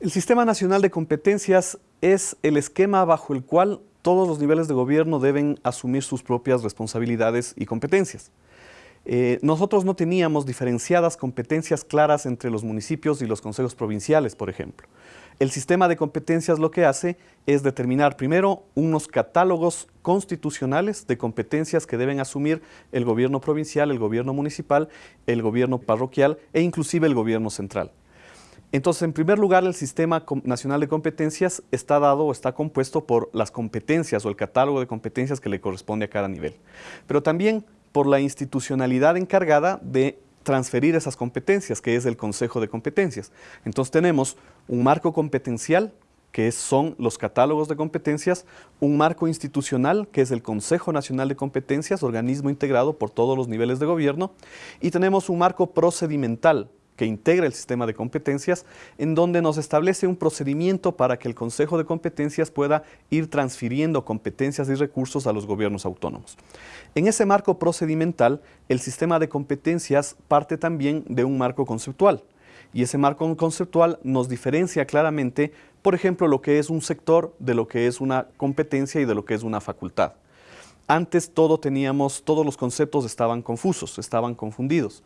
El Sistema Nacional de Competencias es el esquema bajo el cual todos los niveles de gobierno deben asumir sus propias responsabilidades y competencias. Eh, nosotros no teníamos diferenciadas competencias claras entre los municipios y los consejos provinciales, por ejemplo. El sistema de competencias lo que hace es determinar primero unos catálogos constitucionales de competencias que deben asumir el gobierno provincial, el gobierno municipal, el gobierno parroquial e inclusive el gobierno central. Entonces, en primer lugar, el Sistema Nacional de Competencias está dado o está compuesto por las competencias o el catálogo de competencias que le corresponde a cada nivel. Pero también por la institucionalidad encargada de transferir esas competencias, que es el Consejo de Competencias. Entonces tenemos un marco competencial, que son los catálogos de competencias, un marco institucional, que es el Consejo Nacional de Competencias, organismo integrado por todos los niveles de gobierno, y tenemos un marco procedimental, que integra el sistema de competencias, en donde nos establece un procedimiento para que el Consejo de Competencias pueda ir transfiriendo competencias y recursos a los gobiernos autónomos. En ese marco procedimental, el sistema de competencias parte también de un marco conceptual, y ese marco conceptual nos diferencia claramente, por ejemplo, lo que es un sector de lo que es una competencia y de lo que es una facultad. Antes todo teníamos, todos los conceptos estaban confusos, estaban confundidos.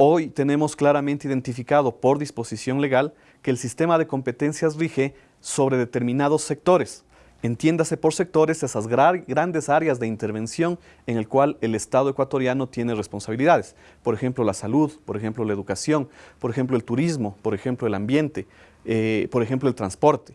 Hoy tenemos claramente identificado por disposición legal que el sistema de competencias rige sobre determinados sectores. Entiéndase por sectores esas grandes áreas de intervención en el cual el Estado ecuatoriano tiene responsabilidades. Por ejemplo, la salud, por ejemplo, la educación, por ejemplo, el turismo, por ejemplo, el ambiente, eh, por ejemplo, el transporte.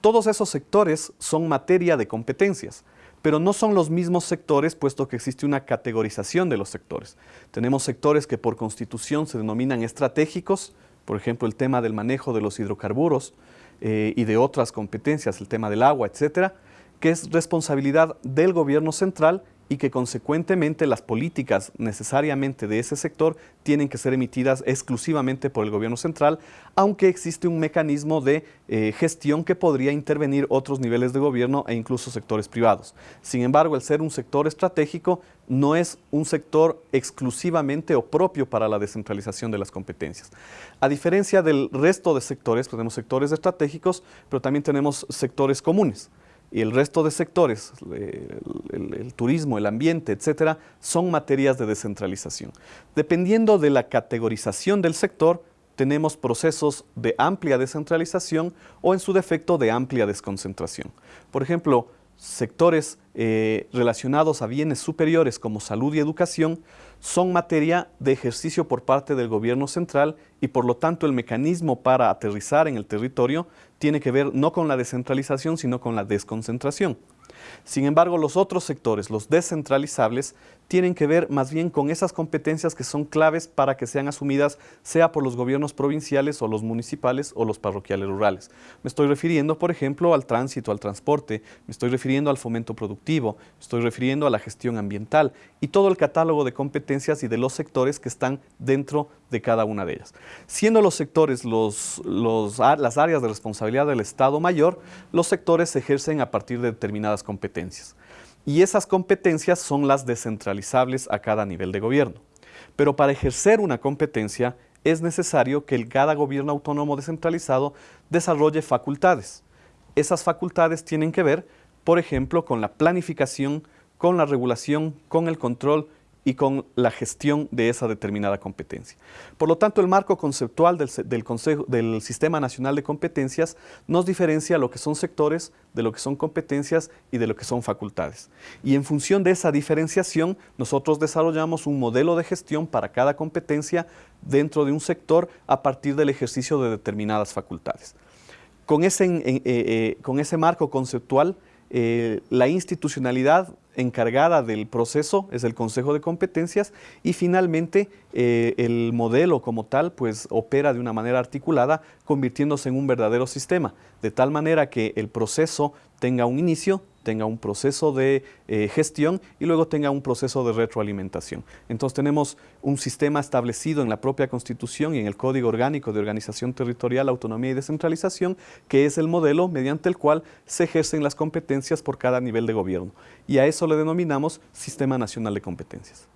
Todos esos sectores son materia de competencias pero no son los mismos sectores puesto que existe una categorización de los sectores. Tenemos sectores que por constitución se denominan estratégicos, por ejemplo el tema del manejo de los hidrocarburos eh, y de otras competencias, el tema del agua, etcétera, que es responsabilidad del gobierno central y que consecuentemente las políticas necesariamente de ese sector tienen que ser emitidas exclusivamente por el gobierno central, aunque existe un mecanismo de eh, gestión que podría intervenir otros niveles de gobierno e incluso sectores privados. Sin embargo, el ser un sector estratégico no es un sector exclusivamente o propio para la descentralización de las competencias. A diferencia del resto de sectores, tenemos sectores estratégicos, pero también tenemos sectores comunes y el resto de sectores, el, turismo, el ambiente, etcétera, son materias de descentralización. Dependiendo de la categorización del sector, tenemos procesos de amplia descentralización o en su defecto de amplia desconcentración. Por ejemplo, sectores eh, relacionados a bienes superiores como salud y educación son materia de ejercicio por parte del gobierno central y por lo tanto el mecanismo para aterrizar en el territorio tiene que ver no con la descentralización sino con la desconcentración. Sin embargo, los otros sectores, los descentralizables, tienen que ver más bien con esas competencias que son claves para que sean asumidas sea por los gobiernos provinciales o los municipales o los parroquiales rurales. Me estoy refiriendo, por ejemplo, al tránsito, al transporte, me estoy refiriendo al fomento productivo, me estoy refiriendo a la gestión ambiental y todo el catálogo de competencias y de los sectores que están dentro de cada una de ellas. Siendo los sectores los, las áreas de responsabilidad del Estado mayor, los sectores se ejercen a partir de determinadas competencias. Y esas competencias son las descentralizables a cada nivel de gobierno. Pero para ejercer una competencia es necesario que cada gobierno autónomo descentralizado desarrolle facultades. Esas facultades tienen que ver, por ejemplo, con la planificación, con la regulación, con el control y con la gestión de esa determinada competencia. Por lo tanto, el marco conceptual del, Sistema Nacional de Competencias nos diferencia lo que son sectores, de lo que son competencias y de lo que son facultades. Y en función de esa diferenciación, nosotros desarrollamos un modelo de gestión para cada competencia dentro de un sector a partir del ejercicio de determinadas facultades. Con ese, eh, eh, con ese marco conceptual, eh, la institucionalidad encargada del proceso es el Consejo de Competencias y finalmente eh, el modelo como tal pues opera de una manera articulada convirtiéndose en un verdadero sistema, de tal manera que el proceso tenga un inicio, tenga un proceso de eh, gestión y luego tenga un proceso de retroalimentación. Entonces tenemos un sistema establecido en la propia Constitución y en el Código Orgánico de Organización Territorial, Autonomía y Descentralización, que es el modelo mediante el cual se ejercen las competencias por cada nivel de gobierno. Y a eso le denominamos Sistema Nacional de Competencias.